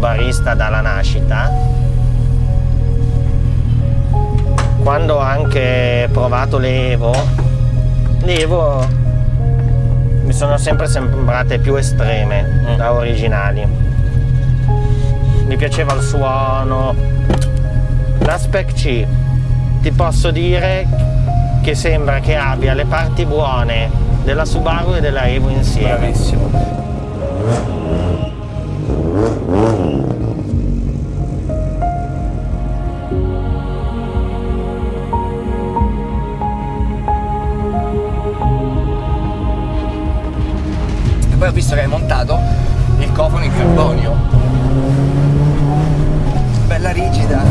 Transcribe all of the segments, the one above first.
subarista dalla nascita. Quando ho anche provato le Evo, le Evo mi sono sempre sembrate più estreme mm. da originali. Mi piaceva il suono. La Spec C ti posso dire che sembra che abbia le parti buone della Subaru e della Evo insieme. Bravissimo. Ho visto che hai montato il cofano in carbonio. Bella rigida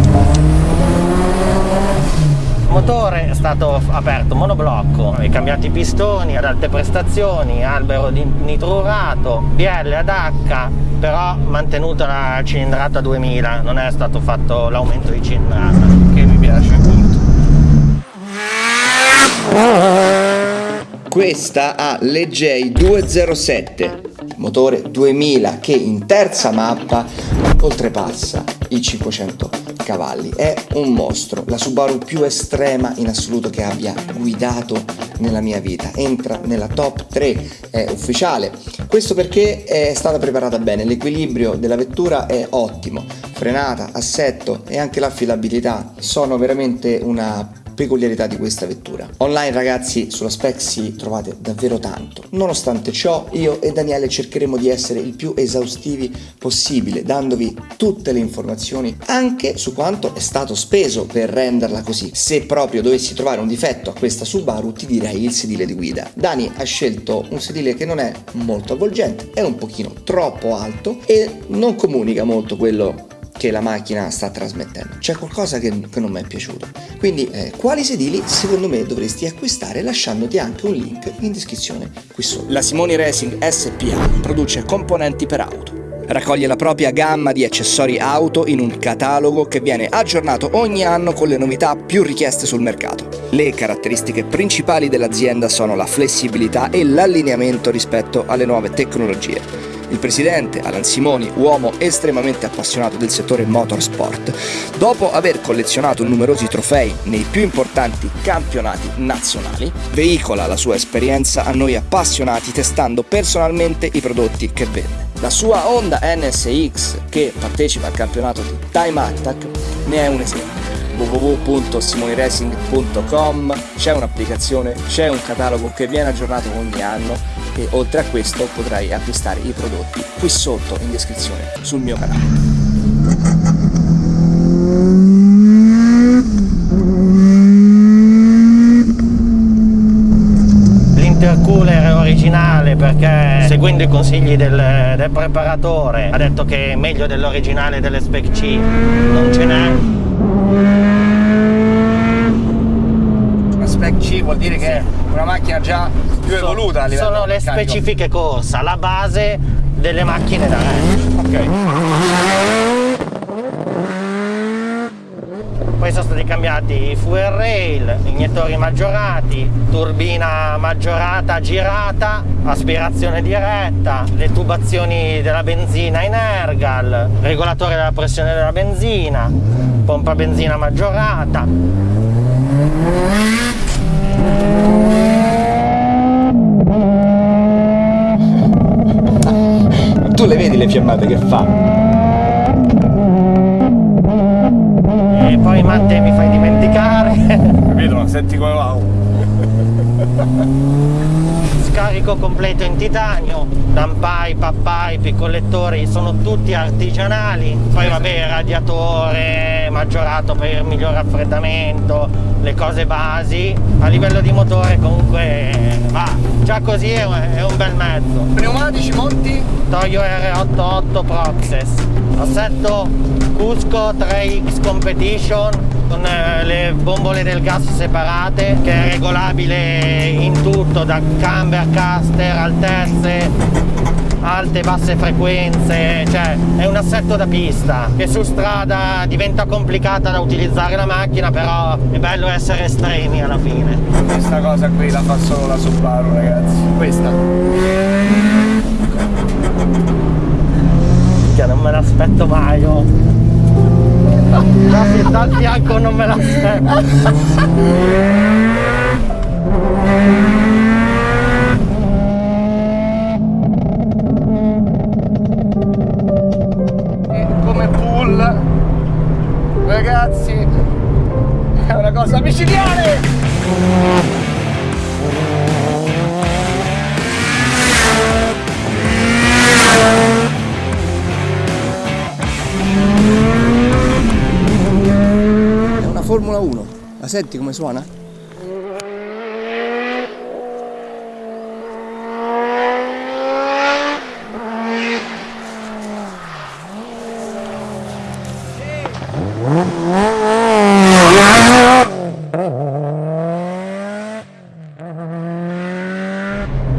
motore è stato aperto monoblocco e cambiati pistoni ad alte prestazioni albero di nitrurato BL ad H però mantenuta la cilindrata 2000 non è stato fatto l'aumento di cilindrata che mi piace molto questa ha l'EJ 207 motore 2000 che in terza mappa oltrepassa i 500 cavalli. È un mostro, la Subaru più estrema in assoluto che abbia guidato nella mia vita. Entra nella top 3, è ufficiale. Questo perché è stata preparata bene, l'equilibrio della vettura è ottimo. Frenata, assetto e anche l'affidabilità sono veramente una peculiarità di questa vettura. Online ragazzi sulla Spexy trovate davvero tanto. Nonostante ciò io e Daniele cercheremo di essere il più esaustivi possibile dandovi tutte le informazioni anche su quanto è stato speso per renderla così. Se proprio dovessi trovare un difetto a questa Subaru ti direi il sedile di guida. Dani ha scelto un sedile che non è molto avvolgente, è un pochino troppo alto e non comunica molto quello che la macchina sta trasmettendo. C'è qualcosa che, che, non mi è piaciuto. Quindi eh, quali sedili secondo me dovresti acquistare lasciandoti anche un link in descrizione qui sotto. La Simoni Racing SPA produce componenti per auto. Raccoglie la propria gamma di accessori auto in un catalogo che viene aggiornato ogni anno con le novità più richieste sul mercato. Le caratteristiche principali dell'azienda sono la flessibilità e l'allineamento rispetto alle nuove tecnologie. Il presidente, Alan Simoni, uomo estremamente appassionato del settore motorsport, dopo aver collezionato numerosi trofei nei più importanti campionati nazionali, veicola la sua esperienza a noi appassionati testando personalmente i prodotti che vende. La sua Honda NSX, che partecipa al campionato di Time Attack, ne è un esempio www.simoniracing.com c'è un'applicazione, c'è un catalogo che viene aggiornato ogni anno e oltre a questo potrai acquistare i prodotti qui sotto in descrizione sul mio canale. L'intercooler è originale perché seguendo i consigli del, del preparatore ha detto che è meglio dell'originale delle Spec C. Non ce n'è. Spec C vuol dire che una macchina già più so, evoluta a livello Sono le specifiche corsa, la base delle macchine da ranch. Ok. Poi sono stati cambiati i fuel rail, iniettori maggiorati, turbina maggiorata girata, aspirazione diretta, le tubazioni della benzina in ergal, regolatore della pressione della benzina, pompa benzina maggiorata. Tu le vedi le fiammate che fa? E poi Matte mi fai dimenticare. Vedo, senti come va. Scarico completo in titanio, dampipe, uppipe, i collettori sono tutti artigianali. Poi vabbè, radiatore maggiorato per il miglior raffreddamento, le cose basi. A livello di motore comunque va, già così è un bel mezzo. Pneumatici monti? Toyo R88 Proxes. Assetto Cusco 3X Competition con eh, le bombole del gas separate che è regolabile in tutto da camber, caster, altezze alte e basse frequenze cioè è un assetto da pista che su strada diventa complicata da utilizzare la macchina però è bello essere estremi alla fine. Questa cosa qui la fa solo la Subaru ragazzi. Questa. Che non me l'aspetto mai Da, dal fianco non me la ragazzi è una cosa micidiale è una Formula 1 la senti come suona?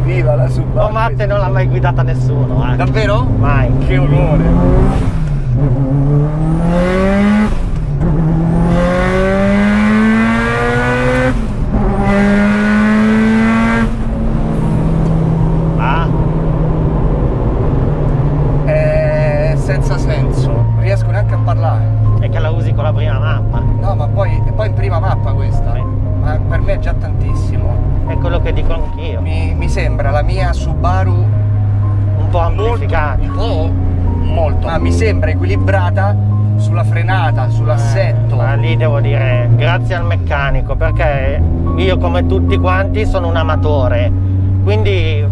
Viva la Matte non l'ha mai guidata nessuno, eh. Davvero? Mai. Che onore! È già tantissimo. È quello che dico anch'io. Mi, mi sembra la mia Subaru Un po' amplificata. un po' molto. Ma mi sembra equilibrata sulla frenata, sull'assetto. Ma lì devo dire grazie al meccanico perché io come tutti quanti sono un amatore, quindi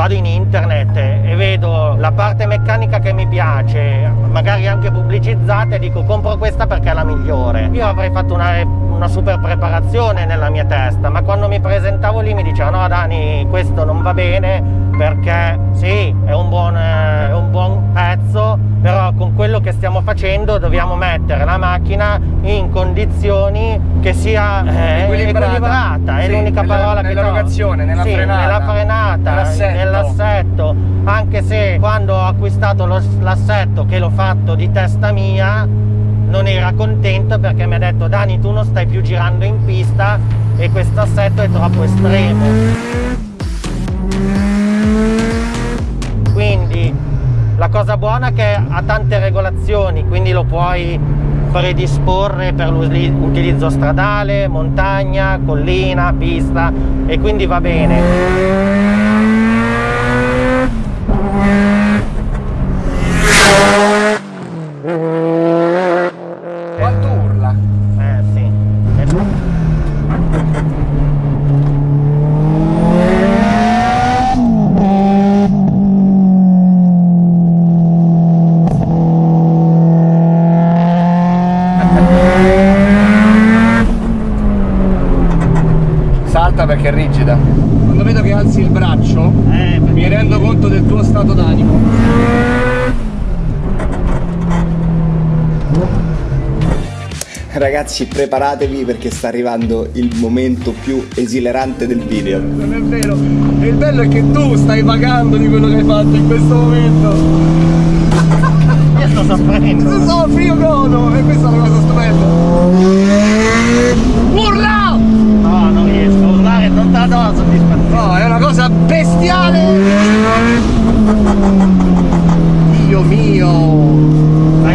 vado in internet e vedo la parte meccanica che mi piace, magari anche pubblicizzata e dico compro questa perché è la migliore. Io avrei fatto una, una super preparazione nella mia testa, ma quando mi presentavo lì mi dicevano no Dani questo non va bene perché sì è un buon, eh, è un buon pezzo, però con quello che stiamo facendo dobbiamo mettere la macchina in condizioni che sia eh, Equilibrata. equilibrata, è Sì, l'unica nella- parola che nell'erogazione, nella Sì, frenata, nella frenata, nell'assetto. nell'assetto, anche se quando ho acquistato l'assetto che l'ho fatto di testa mia non era contento perché mi ha detto Dani tu non stai più girando in pista e questo assetto è troppo estremo. La cosa buona è che ha tante regolazioni, quindi lo puoi predisporre per l'utilizzo stradale, montagna, collina, pista e quindi va bene. È rigida. Quando vedo che alzi il braccio, Eh, mi rendo conto del tuo stato d'animo. Ragazzi preparatevi perché sta arrivando il momento più esilerante del video. Non è vero, e il bello è che tu stai pagando di quello che hai fatto in questo momento. Io sto soffrendo. Non so, io godo e questa è una cosa stupenda. Urla! No, non riesco a urlare, non te la do la soddisfazione. No, è una cosa bestiale! Urla.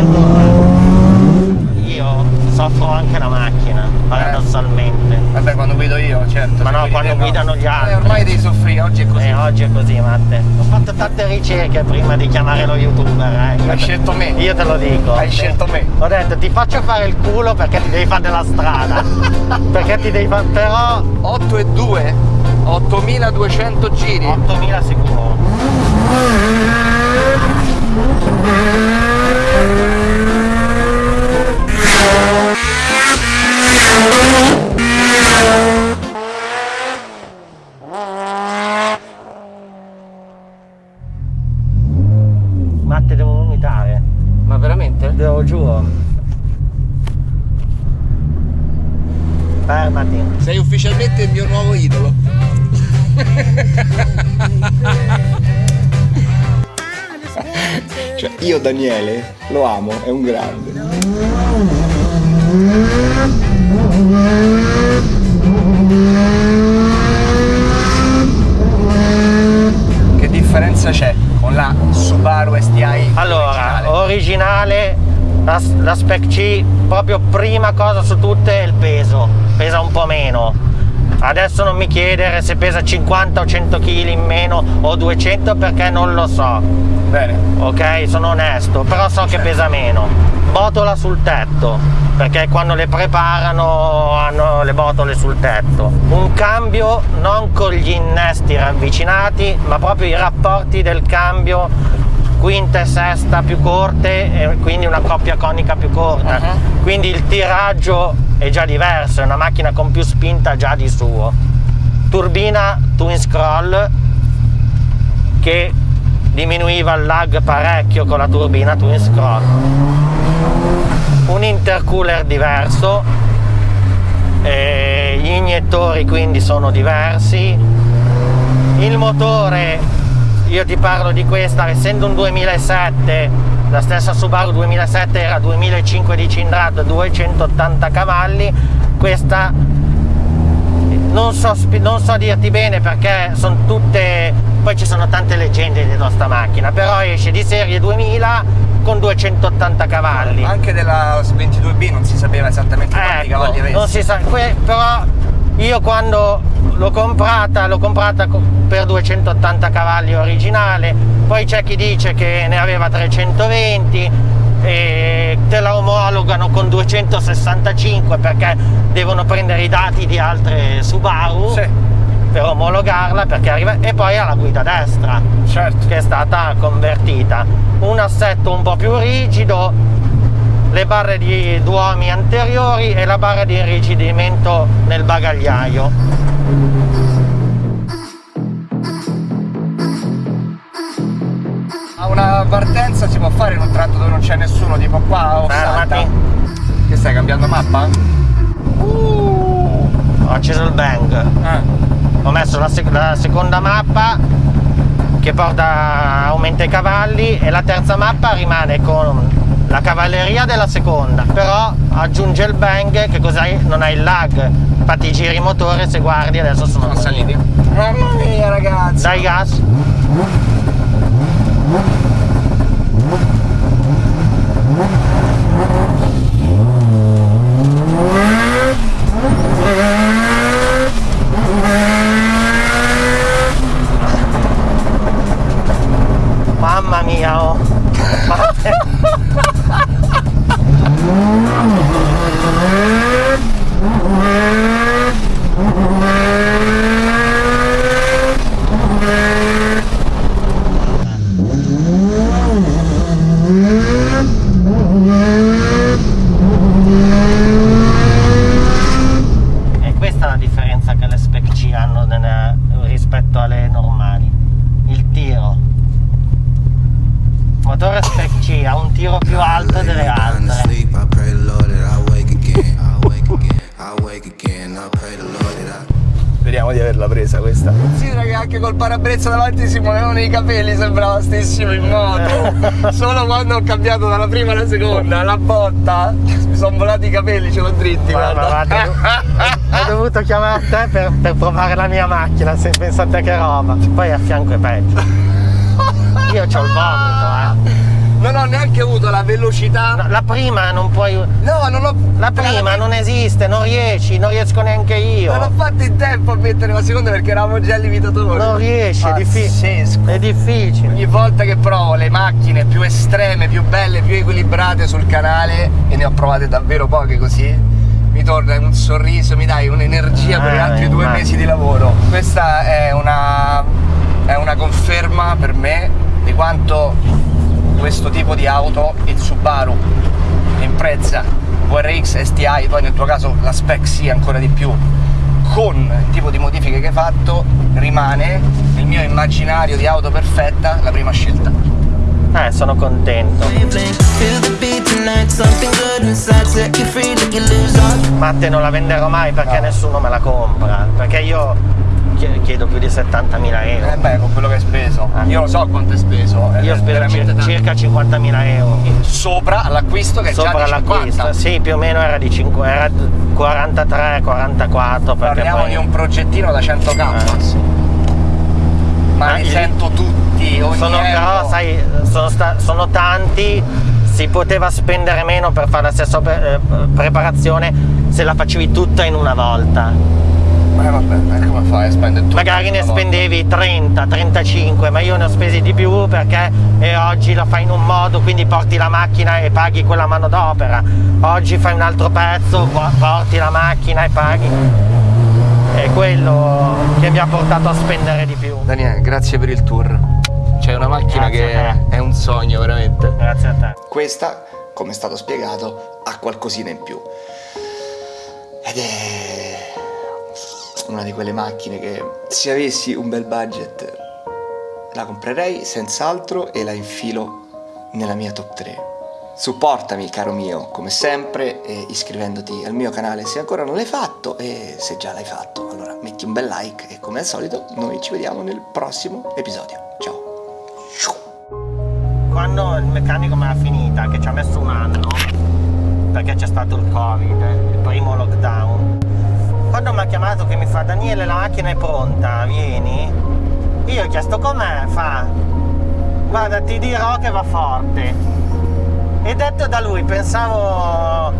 Io soffro anche la macchina, paradossalmente. Vabbè, quando guido io, certo. Ma no, quando guidano gli altri. Eh, ormai devi soffrire, oggi è così. E oggi è così, Matte. Ho fatto tante ricerche prima di chiamare lo youtuber, eh. Io Hai scelto me. Io te lo dico. Hai scelto me. Ho detto ti faccio fare il culo perché ti devi fare della strada. perché ti devi fare. Però 8 e 2, 8200 giri. 8000 sicuro. Matte devo vomitare. Ma veramente? Devo giuro. Fermati. Sei ufficialmente il mio nuovo idolo. cioè, io Daniele lo amo, è un grande. Che differenza c'è con la Subaru STI Allora, originale? originale La, la Spec C, proprio prima cosa su tutte è il peso, pesa un po' meno. Adesso non mi chiedere se pesa 50 o 100 kg in meno o 200 perché non lo so. Bene. Ok, sono onesto, però so che pesa meno. Botola sul tetto, perché quando le preparano hanno le botole sul tetto. Un cambio non con gli innesti ravvicinati, ma proprio i rapporti del cambio quinta e sesta più corte e quindi una coppia conica più corta. Uh-huh. Quindi il tiraggio è già diverso, è una macchina con più spinta già di suo. Turbina twin scroll che diminuiva il lag parecchio con la turbina twin scroll. Un intercooler diverso, gli iniettori quindi sono diversi, il motore, io ti parlo di questa, essendo un 2007, la stessa Subaru 2007 era 2005 di cilindrata, 280 cavalli, questa non so, non so dirti bene perché sono tutte poi ci sono tante leggende di questa macchina però esce di serie 2000 con 280 cavalli. Anche della 22B non si sapeva esattamente quanti ecco, cavalli avesse. non si sa però io quando l'ho comprata l'ho comprata per 280 cavalli originale poi c'è chi dice che ne aveva 320 e te la omologano con 265 perché devono prendere i dati di altre Subaru sì. per omologarla perché arriva e poi ha la guida destra certo. che è stata convertita un assetto un po' più rigido le barre di duomi anteriori e la barra di irrigidimento nel bagagliaio partenza si può fare in un tratto dove non c'è nessuno, tipo qua o Fermati. Che stai cambiando mappa? Uh, ho acceso il bang. Ah. Ho messo la, sec la seconda mappa che porta aumenta i cavalli e la terza mappa rimane con la cavalleria della seconda però aggiunge il bang che così non hai il lag infatti giri motore se guardi adesso sono, sono saliti mamma mia ragazzi dai gas Parabrezza davanti si muovevano i capelli, sembrava stessimo in moto. Solo quando ho cambiato dalla prima alla seconda, la botta, mi sono volati i capelli, ce l'ho dritti, guarda. guarda. ho dovuto chiamare te per, per, provare la mia macchina, se pensate che roba. Poi a fianco è peggio. Io ho il vomito, eh non ho neanche avuto la velocità. No, la prima non puoi. No, non ho. La prima la... non esiste, non riesci, non riesco neanche io. Non ho fatto in tempo a mettere la seconda perché eravamo già al limitatore. Non riesci, è, diffi... è difficile. Ogni volta che provo le macchine più estreme, più belle, più equilibrate sul canale, e ne ho provate davvero poche così. Mi torna un sorriso, mi dai un'energia ah, per gli altri due mesi di lavoro. Questa è una, è una conferma per me di quanto questo tipo di auto, il Subaru Impreza VRX STI, poi nel tuo caso la Spec C ancora di più, con il tipo di modifiche che hai fatto, rimane nel mio immaginario di auto perfetta la prima scelta. Eh, sono contento. Ma te non la venderò mai perché no. nessuno me la compra. Perché io chiedo più di 70.000 euro. Eh beh, con quello che hai speso. Eh. Io lo so quanto hai speso. Io ho speso circa 50.000 euro. Sopra l'acquisto che Sopra è già di 50. Sì, più o meno era di 5, era 43, 44. Parliamo poi... di un progettino da 100k. Eh, sì. Ma ah, li sento tutti, ogni sono, euro. Però sai, sono, sono tanti si poteva spendere meno per fare la stessa eh, preparazione se la facevi tutta in una volta. Ma vabbè, come fai a spendere tutto? Magari ne spendevi 30, 35, ma io ne ho spesi di più perché eh, oggi la fai in un modo, quindi porti la macchina e paghi quella manodopera. Oggi fai un altro pezzo, porti la macchina e paghi. È quello che mi ha portato a spendere di più. Daniele, grazie per il tour. C'è una macchina Grazie che è un sogno veramente. Grazie a te. Questa, come è stato spiegato, ha qualcosina in più. Ed è una di quelle macchine che se avessi un bel budget la comprerei senz'altro e la infilo nella mia top 3. Supportami caro mio, come sempre, iscrivendoti al mio canale se ancora non l'hai fatto e se già l'hai fatto allora metti un bel like e come al solito noi ci vediamo nel prossimo episodio. Ciao! Quando il meccanico me l'ha finita, che ci ha messo un anno, perché c'è stato il covid, il primo lockdown, quando mi ha chiamato che mi fa Daniele la macchina è pronta, vieni, io ho chiesto com'è, fa, guarda ti dirò che va forte. E detto da lui pensavo,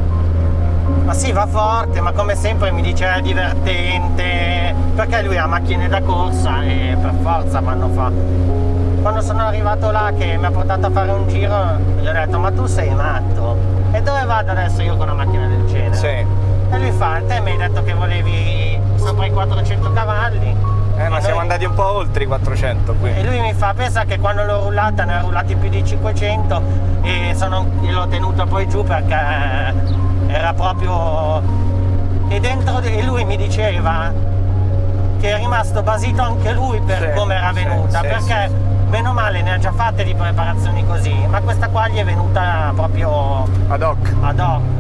ma sì va forte, ma come sempre mi dice è divertente, perché lui ha macchine da corsa e per forza vanno fa. Quando sono arrivato là che mi ha portato a fare un giro, gli ho detto ma tu sei matto, e dove vado adesso io con una macchina del genere? Sì. E lui fa, te mi hai detto che volevi sopra i 400 cavalli. Eh, ma siamo andati un po' oltre i 400 qui. E lui mi fa, pensa che quando l'ho rullata ne ha rullati più di 500 e l'ho tenuta poi giù perché era proprio... E, dentro, e lui mi diceva che è rimasto basito anche lui per sì, come era venuta, sì, perché sì, bene o male ne ha già fatte di preparazioni così, ma questa qua gli è venuta proprio ad hoc. Ad hoc.